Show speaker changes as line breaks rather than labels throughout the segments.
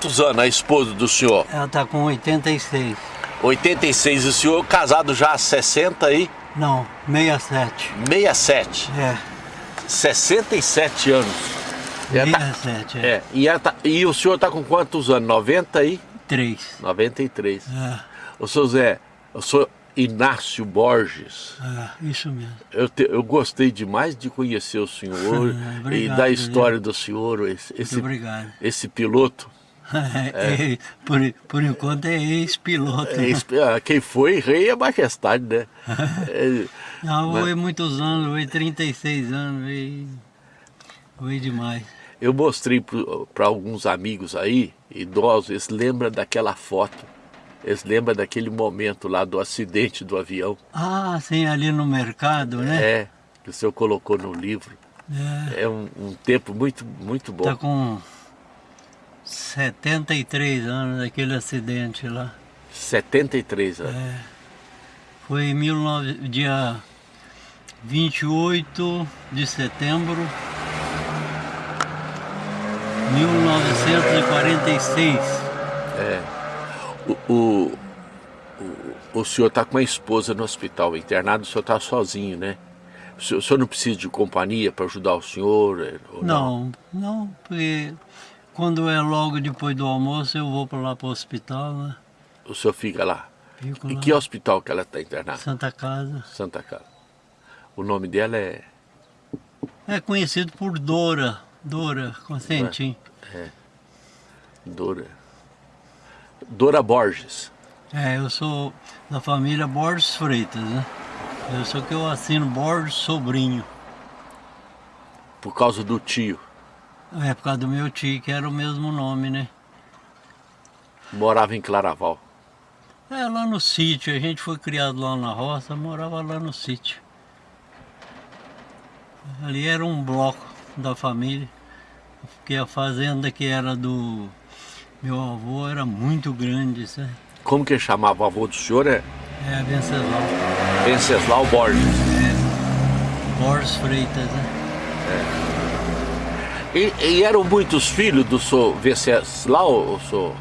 Quantos anos a esposa do senhor?
Ela está com 86.
86. E o senhor casado já há 60 aí?
Não, 67.
67.
É,
67 anos. E ela tá-
67, é.
É, e, tá- e o senhor está com quantos anos? 90 aí?
3.
93.
É,
O senhor Zé, eu sou Inácio Borges.
é, isso mesmo.
Eu, te- eu gostei demais de conhecer o senhor e
Obrigado,
da
viu?
história do senhor, esse, esse,
obrigado.
esse piloto.
É, por, por enquanto é ex-piloto.
É, esse- ah, quem foi rei é majestade, né? É,
Não,
mas-
foi muitos anos, foi 36 anos, foi, foi demais.
eu mostrei para alguns amigos aí, idosos, eles lembram daquela foto. Eles lembram daquele momento lá do acidente do avião.
Ah, sim, ali no mercado, né?
É, que o senhor colocou no livro.
É.
É um, um tempo muito, muito bom.
Tá com 73 anos daquele acidente lá.
73 anos.
É. Foi em 19, dia 28 de setembro de 1946.
É. O, o, o, o senhor está com a esposa no hospital internado, o senhor está sozinho, né? O senhor, o senhor não precisa de companhia para ajudar o senhor? é, ou
Não, não, porque quando é logo depois do almoço eu vou para lá para o hospital, né?
O senhor fica lá?
Fico
Em
lá.
que hospital que ela está internada?
Santa Casa.
Santa Casa. O nome dela é...
É conhecido por Dora, Dora Constantin.
Dora... Dora Borges.
É, eu sou da família Borges Freitas, né? Eu sou que eu assino Borges Sobrinho.
Por causa do tio.
É por causa do meu tio, que era o mesmo nome, né?
Morava em Claraval.
É, lá no sítio, a gente foi criado lá na roça, morava lá no sítio. Ali era um bloco da família, porque a fazenda que era do meu avô era muito grande, sabe?
Como que chamava o avô do senhor? É
É, Venceslau.
Venceslau Borges.
Borges Freitas, né?
E, e eram muitos filhos do senhor Venceslau? ou senhor?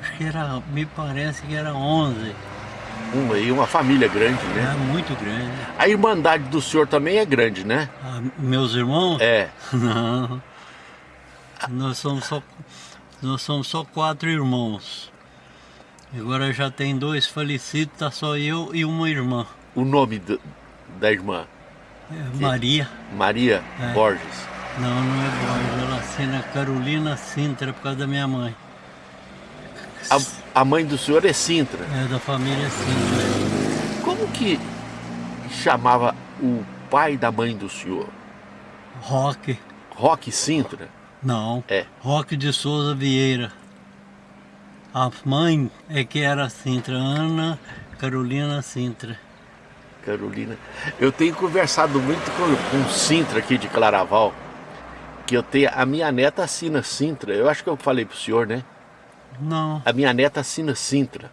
Acho que era, me parece que era 11.
Uma, e uma família grande, né?
muito grande.
A irmandade do senhor também é grande, né?
Ah, meus irmãos?
É.
Não. Nós somos só, nós somos só quatro irmãos. Agora já tem dois falecidos, tá só eu e uma irmã.
O nome do- da irmã?
É, Maria.
Maria
É.
Borges.
Não, não é Borges, ela assina Carolina Sintra por causa da minha mãe.
A, a mãe do senhor é Sintra.
É da família Sintra.
Como que chamava o pai da mãe do senhor?
Roque.
Roque Sintra?
Não.
É.
Roque de Souza Vieira. A mãe é que era Sintra, Ana Carolina Sintra.
Carolina. Eu tenho conversado muito com, com Sintra aqui de Claraval. Que eu tenho. A minha neta assina Sintra. Eu acho que eu falei pro senhor, né?
Não.
A minha neta assina Sintra.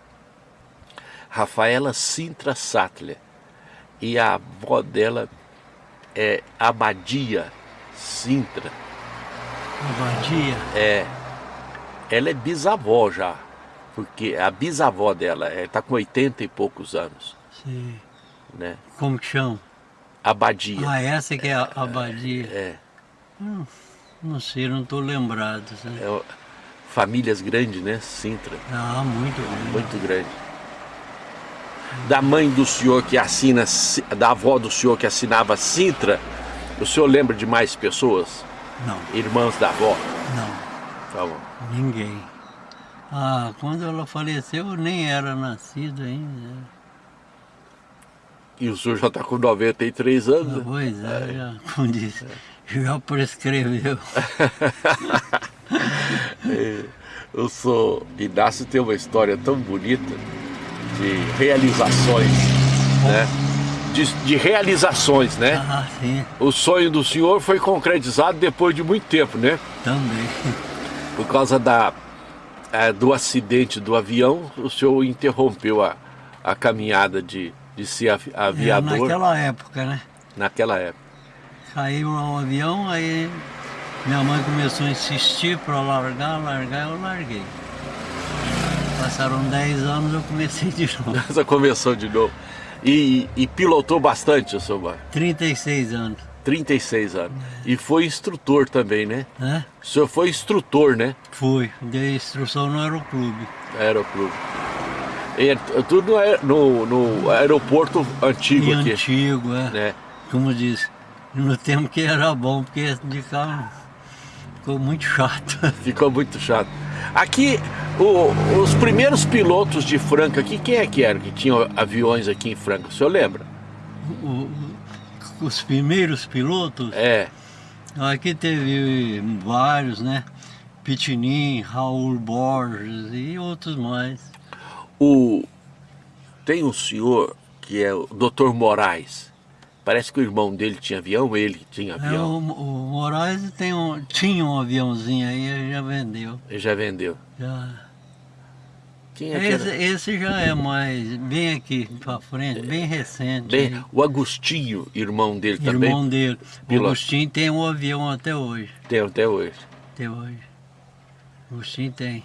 Rafaela Sintra Sattler. E a avó dela é Abadia Sintra.
Abadia.
É. Ela é bisavó já. Porque a bisavó dela está com 80 e poucos anos.
Sim.
Né?
Como que chama?
Abadia.
Ah, essa que é a abadia.
É.
Hum, não sei, não estou lembrado. sabe?
É, famílias grandes, né? Sintra,
Ah, muito grande.
muito grande. Da mãe do senhor que assina, Si- da avó do senhor que assinava Sintra, o senhor lembra de mais pessoas?
Não,
Irmãs da avó?
não,
Tá bom.
ninguém. Ah, quando ela faleceu eu nem era nascido ainda.
E o senhor já está com 93 anos?
Ah,
né?
pois é, já, como disse, já prescreveu.
Eu sou. Inácio tem uma história tão bonita de realizações, né? De, de realizações, né?
Ah, sim,
O sonho do senhor foi concretizado depois de muito tempo, né?
também.
Por causa da, eh, do acidente do avião, o senhor interrompeu a, a caminhada de, de ser avi-
É,
aviador
naquela época, né?
naquela época.
Caiu um avião, aí Minha mãe começou a insistir para largar, largar, eu larguei. Passaram 10 anos, eu comecei de novo.
Você começou de novo. E, e pilotou bastante o seu bar?
36 anos.
36 anos. E foi instrutor também, né?
Hã?
O senhor foi instrutor, né?
Fui, dei instrução no aeroclube.
Aeroclube. É tudo no, no, aeroporto antigo
E
aqui.
antigo, é.
Né?
Como diz, no tempo que era bom, porque de carro ficou muito chato.
Ficou muito chato. Aqui, o- os primeiros pilotos de Franca aqui, quem é que era que tinha aviões aqui em Franca? O senhor lembra?
O- os primeiros pilotos,
É.
aqui teve vários, né? Pitinim, Raul Borges e outros mais.
O, tem um senhor que é o Dr. Moraes. Parece que o irmão dele tinha avião, ele tinha
É,
avião.
o, o Moraes tem um, tinha um aviãozinho aí, ele já vendeu.
Ele já vendeu.
Já.
Quem é que
Esse,
era?
esse já é mais, bem aqui pra frente, bem recente.
Bem,
aí.
o Agostinho, irmão dele também,
Irmão dele. O. Agostinho tem um avião até hoje.
tem até hoje.
Até hoje. Agostinho tem.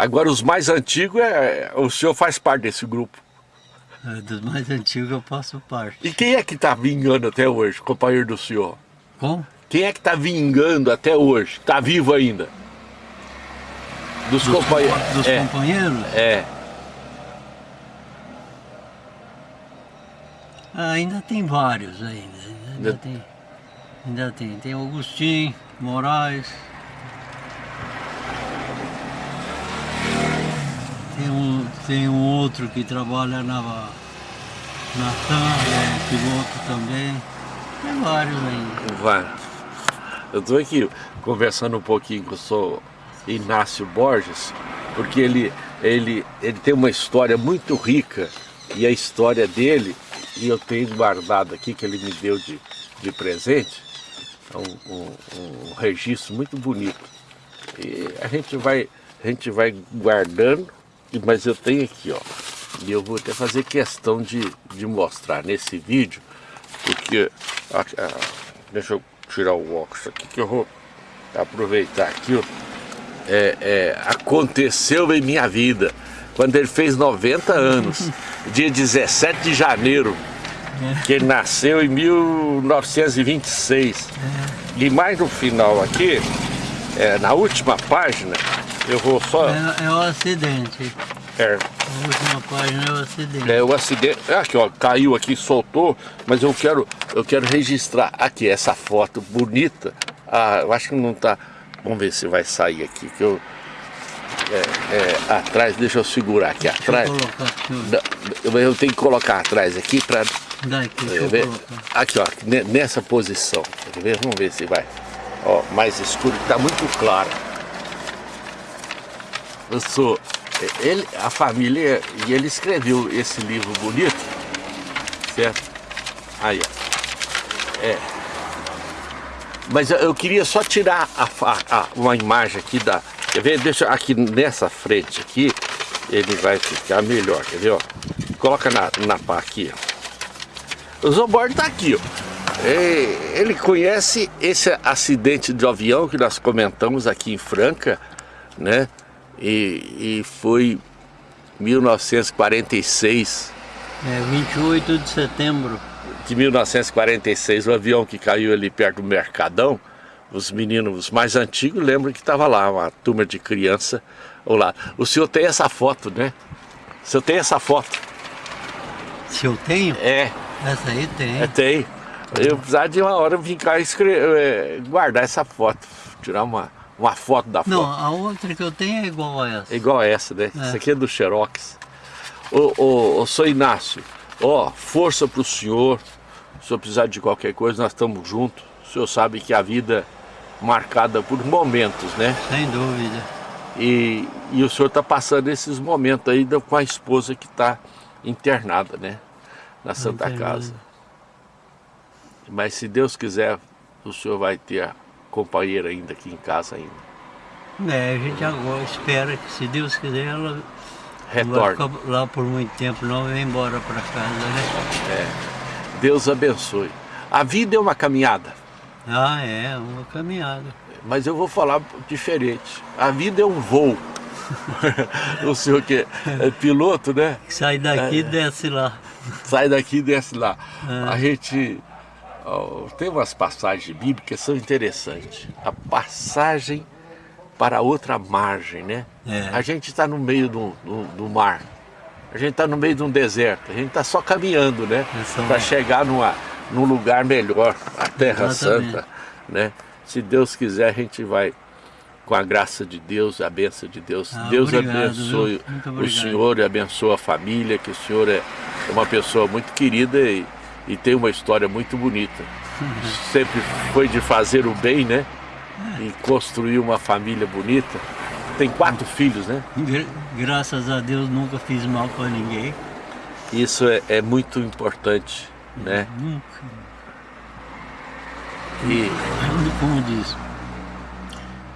Agora, os mais antigos, é, o senhor faz parte desse grupo.
É, dos mais antigos eu faço parte.
E quem é que está vingando até hoje, companheiro do senhor?
Como?
Quem é que está vingando até hoje? Está vivo ainda? Dos,
Dos,
companheiros.
compa- dos
é,
companheiros?
é.
Ah, ainda tem vários ainda. Ainda
Ainda-
tem. Ainda tem. Tem o Agostinho, Moraes. Tem um, tem um outro que trabalha na, na TAM, é piloto também. Tem vários ainda.
Vai. Eu estou aqui conversando um pouquinho com o senhor Inácio Borges, porque ele, ele, ele tem uma história muito rica e a história dele, e eu tenho guardado aqui que ele me deu de, de presente, é um, um, um registro muito bonito. E a gente vai, a gente vai guardando, mas eu tenho aqui, ó. E eu vou até fazer questão de, de mostrar nesse vídeo, porque. ah, ah, deixa eu tirar o óculos aqui que eu vou aproveitar aqui. ó. É, é, aconteceu em minha vida quando ele fez 90 anos, dia 17 de janeiro, que ele nasceu em 1926. E mais no final aqui, é, na última página, eu vou só.
É, é o acidente.
É,
A última página é o acidente.
é, o acidente. é Aqui, ó, caiu aqui, soltou, mas eu quero, eu quero registrar aqui essa foto bonita. Ah, eu acho que não tá. Vamos ver se vai sair aqui. Que eu, é, é, atrás, deixa eu segurar aqui
Deixa
atrás.
eu
Eu tenho que colocar atrás aqui para
Daqui,
ver. Aqui, ó, ne- nessa posição. Vamos ver se vai. Ó, mais escuro, tá muito claro. Eu sou. Ele, a família. E ele escreveu esse livro bonito. Certo? Aí, ó. É. Mas eu, queria só tirar a, fa- a- uma imagem aqui da. Quer ver? Deixa aqui nessa frente aqui. Ele vai ficar melhor, quer ver? Ó? Coloca na, na pá aqui, ó. O Zoborn tá aqui, ó. É, Ele conhece esse acidente de avião que nós comentamos aqui em Franca, né? E, e foi 1946,
É 28 de setembro.
de 1946, o avião que caiu ali perto do Mercadão. Os meninos os mais antigos lembram que estava lá, uma turma de criança. Olá. O senhor tem essa foto, né? O senhor tem essa foto?
Se eu tenho,
É,
essa aí tem.
É, tem. Eu precisava de uma hora vir cá e escre- é, guardar essa foto, tirar uma, uma foto da
Não,
foto.
a outra que eu tenho é igual a essa.
É igual a essa, né?
É.
Isso aqui é do Xerox. Ô, ô, ô, sou Inácio, ó, força pro senhor. Se o senhor precisar de qualquer coisa, nós estamos juntos. O senhor sabe que a vida é marcada por momentos, né?
Sem dúvida.
E, e o senhor está passando esses momentos aí com a esposa que está internada, né? Na Santa. Casa. Mas se Deus quiser, o senhor vai ter a companheira ainda aqui em casa ainda.
É, a gente agora espera que, se Deus quiser, ela ficar lá por muito tempo, não vai embora para casa, né?
Deus abençoe. A vida é uma caminhada.
Ah, é, uma caminhada.
Mas eu vou falar diferente. A vida é um voo. o senhor que é piloto, né?
Sai daqui e é. desce lá.
Sai daqui e desce lá. É. A gente tem umas passagens bíblicas que são interessantes. A passagem para outra margem, né? É. A gente está no meio do, do, do, mar. A gente está no meio de um deserto. A gente está só caminhando, né? Para chegar numa, num lugar melhor, a Terra Exatamente. Santa, né? Se Deus quiser, a gente vai com a graça de Deus, a benção de Deus. Ah, Deus obrigado, abençoe o senhor e abençoe a família, que o senhor é uma pessoa muito querida e, e tem uma história muito bonita. Sempre foi de fazer o bem, né? E construir uma família bonita. Tem quatro filhos, né?
Graças a Deus nunca fiz mal para ninguém.
Isso é, é muito importante, né?
Nunca.
E...
Como diz,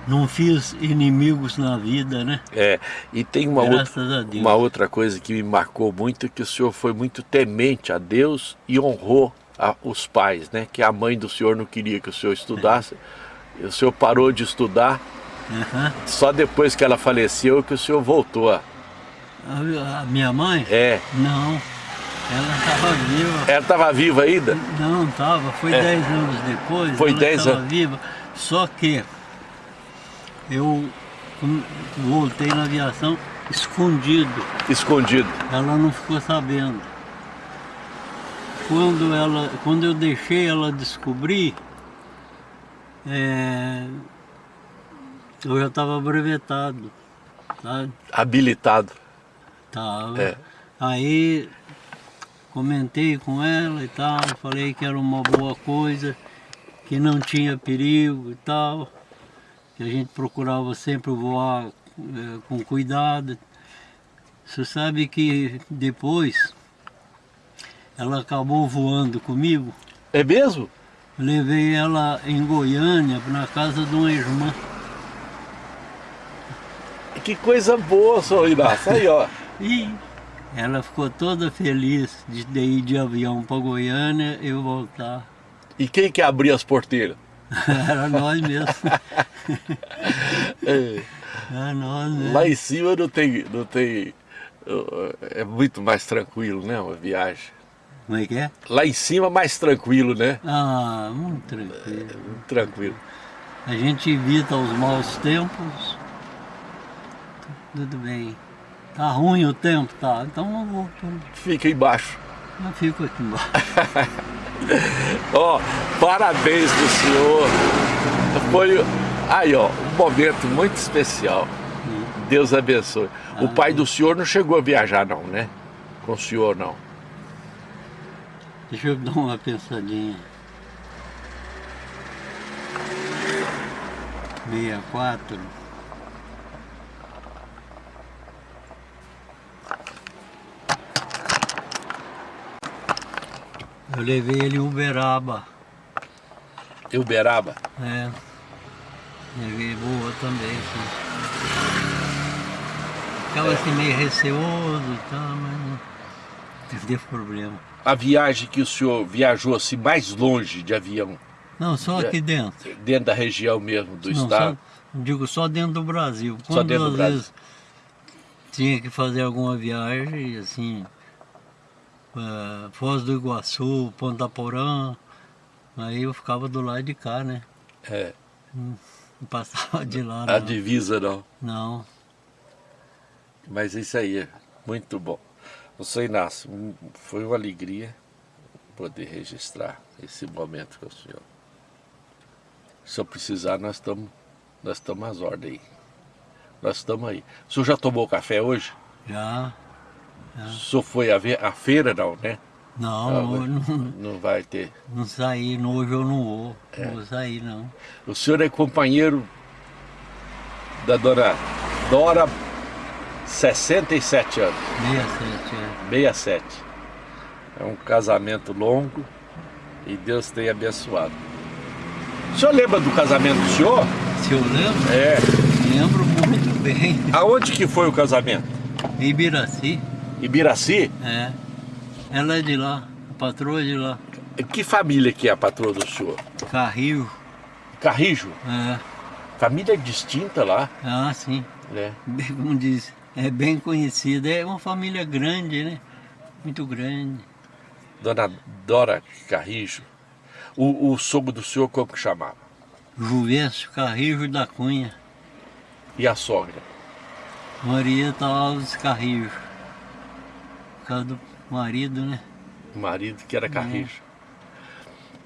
não fiz inimigos na vida, né?
É, e tem uma, outra, uma outra coisa que me marcou muito, que o senhor foi muito temente a Deus e honrou a, os pais, né? Que a mãe do senhor não queria que o senhor estudasse, é. o senhor parou de estudar, uhum. só depois que ela faleceu que o senhor voltou a...
A, minha mãe?
É.
Não, ela estava viva.
Ela estava viva ainda?
Não, estava, foi 10 é. anos depois.
Foi 10 anos?
viva, só que eu voltei na aviação escondido.
Escondido.
Ela não ficou sabendo. Quando, ela, quando eu deixei ela descobrir, é, eu já estava brevetado. Sabe?
Habilitado.
Tava. É. Aí comentei com ela e tal, falei que era uma boa coisa, que não tinha perigo e tal que a gente procurava sempre voar é, com cuidado. Você sabe que depois ela acabou voando comigo.
É mesmo?
Levei ela em Goiânia, na casa de uma irmã.
Que coisa boa, só Inácio. Aí, ó.
e ela ficou toda feliz de ir de avião para Goiânia e eu voltar.
E quem que abria as porteiras?
Era nós mesmo.
é.
Era nós mesmo.
Lá em cima não tem, não tem. É muito mais tranquilo, né? Uma viagem.
Como é que é?
Lá em cima mais tranquilo, né?
Ah, muito tranquilo.
É, muito tranquilo.
A gente evita os maus tempos. Tudo bem. Tá ruim o tempo, tá? Então não vou.
Fica embaixo.
Eu fico aqui embaixo.
ó, parabéns pro senhor. Foi aí, ó, um momento muito especial. Deus abençoe. O pai do senhor não chegou a viajar não, né? Com o senhor não.
Deixa eu dar uma pensadinha. 64 Eu levei ele em Uberaba.
Uberaba?
É. Levei boa também, sim. Ficava é. assim meio receoso e tal, mas não teve problema.
A viagem que o senhor viajou assim mais longe de avião?
Não, só aqui dentro.
Dentro da região mesmo, do não, estado?
Só, digo, só dentro do Brasil.
Quando só dentro do Brasil?
tinha que fazer alguma viagem, assim, é, Foz do Iguaçu, Ponta Porã, aí eu ficava do lado de cá, né?
É.
Não, passava de lá,
A divisa não?
Não.
Mas isso aí é muito bom. Você Inácio, foi uma alegria poder registrar esse momento com o senhor. Se eu precisar, nós estamos nós estamos às ordens aí. Nós estamos aí. O senhor já tomou café hoje?
Já.
O senhor foi a, a feira não, né?
Não, ah, não,
não, não vai ter.
Não saí, hoje eu não vou, é. não vou sair não.
O senhor é companheiro da dona Dora, 67 anos.
67, é.
67. É um casamento longo e Deus tem abençoado. O senhor lembra do casamento do senhor?
Se eu lembro?
É.
Lembro muito bem.
Aonde que foi o casamento?
Em Ibiraci.
Ibiraci?
É. Ela é de lá, a patroa é de lá.
Que família que é a patroa do senhor?
Carril.
Carrijo?
É.
Família distinta lá.
Ah, sim.
É.
Como diz, é bem conhecida. É uma família grande, né? Muito grande.
Dona Dora Carrijo. O, o sogro do senhor como que chamava?
Juvencio Carrijo da Cunha.
E a sogra?
Maria Alves Carrijo. Por causa do marido, né?
O marido que era Carrijo.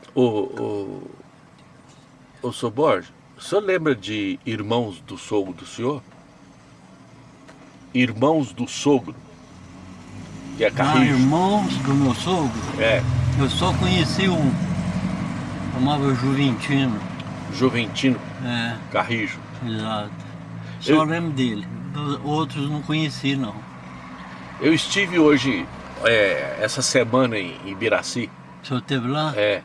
É. O, o, o senhor Borges, o senhor lembra de irmãos do sogro do senhor? Irmãos do sogro. Que é Carrijo.
Ah, irmãos do meu sogro?
É.
Eu só conheci um. Chamava Juventino.
Juventino?
É.
Carrijo.
Exato. Só Eu... lembro dele. Outros não conheci, não.
Eu estive hoje, é, essa semana em Ibiraci.
O senhor esteve lá?
É.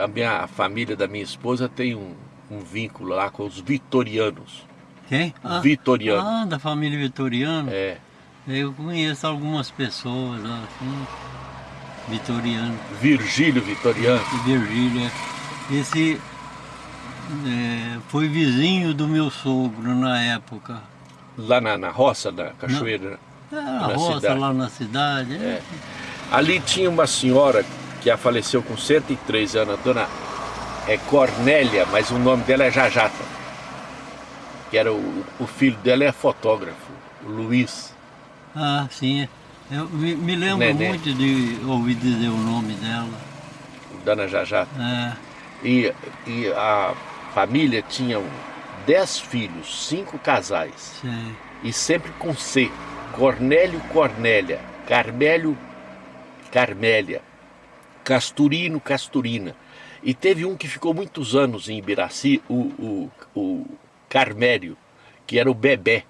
A minha a família da minha esposa tem um, um vínculo lá com os vitorianos.
Quem? Ah,
Vitoriano.
Ah, da família Vitoriano?
É.
Eu conheço algumas pessoas lá, assim, Vitoriano.
Virgílio Vitoriano?
Virgílio, é. Esse é, foi vizinho do meu sogro na época.
Lá na, na roça da cachoeira?
É, na, na roça, cidade. lá na cidade. É.
é. Ali tinha uma senhora que a faleceu com 103 anos, a dona é Cornélia, mas o nome dela é Jajata. Que era o, o filho dela é fotógrafo, o Luiz.
Ah, sim. Eu me, me lembro Nené. muito de ouvir dizer o nome dela.
Dona Jajata.
É.
E, e a família tinha dez filhos, cinco casais.
Sim.
E sempre com C. Cornélio Cornélia, Carmélio Carmélia, Casturino Casturina. E teve um que ficou muitos anos em Ibiraci, o, o, o Carmério, que era o Bebé.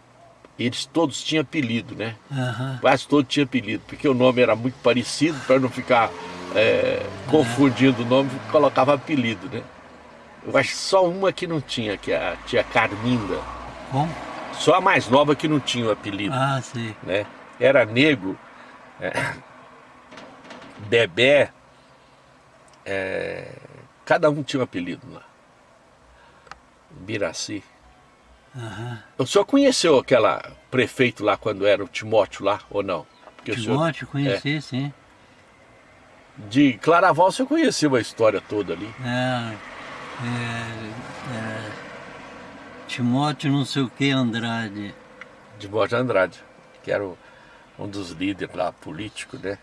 Eles todos tinham apelido, né?
Uhum.
Quase todos tinham apelido, porque o nome era muito parecido, para não ficar é, confundindo o nome, colocava apelido, né? Eu acho só uma que não tinha, que é a tia Carminda.
Como?
Só a mais nova que não tinha o apelido.
Ah, sim.
Né? Era negro, é, Bebé, é, cada um tinha um apelido lá. Biraci.
Uhum.
O senhor conheceu aquela prefeito lá quando era o Timóteo lá, ou não?
Porque Timóteo, senhor, conheci, é, sim.
De Claraval você conheceu a história toda ali.
É, é, é, Timóteo não sei o que Andrade.
Timóteo Andrade, que era o, um dos líderes lá políticos, né?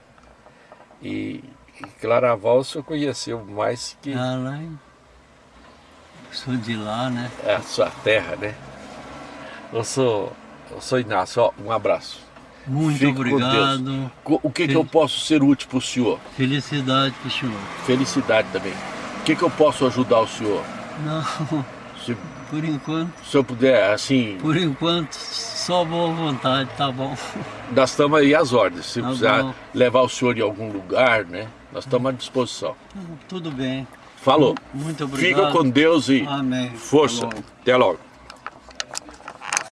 E, e Claraval você conheceu mais que...
Ah, lá em... Sou de lá, né?
É a sua terra, né? Eu sou, eu sou Inácio, ó, um abraço.
Muito Fique obrigado.
O que, Fel... que eu posso ser útil para o senhor?
Felicidade para o senhor.
Felicidade também. O que, que eu posso ajudar o senhor?
Não, se, por enquanto...
Se eu puder, assim...
Por enquanto, só boa vontade, tá bom.
Nós estamos aí às ordens. Se
tá
precisar
bom.
levar o senhor em algum lugar, né? Nós estamos à disposição.
Tudo bem.
Falou.
Muito obrigado.
Fica com Deus e
Amém.
força. Até logo. Até logo.